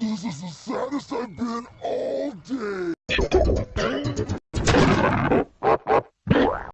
This is the saddest I've been all day!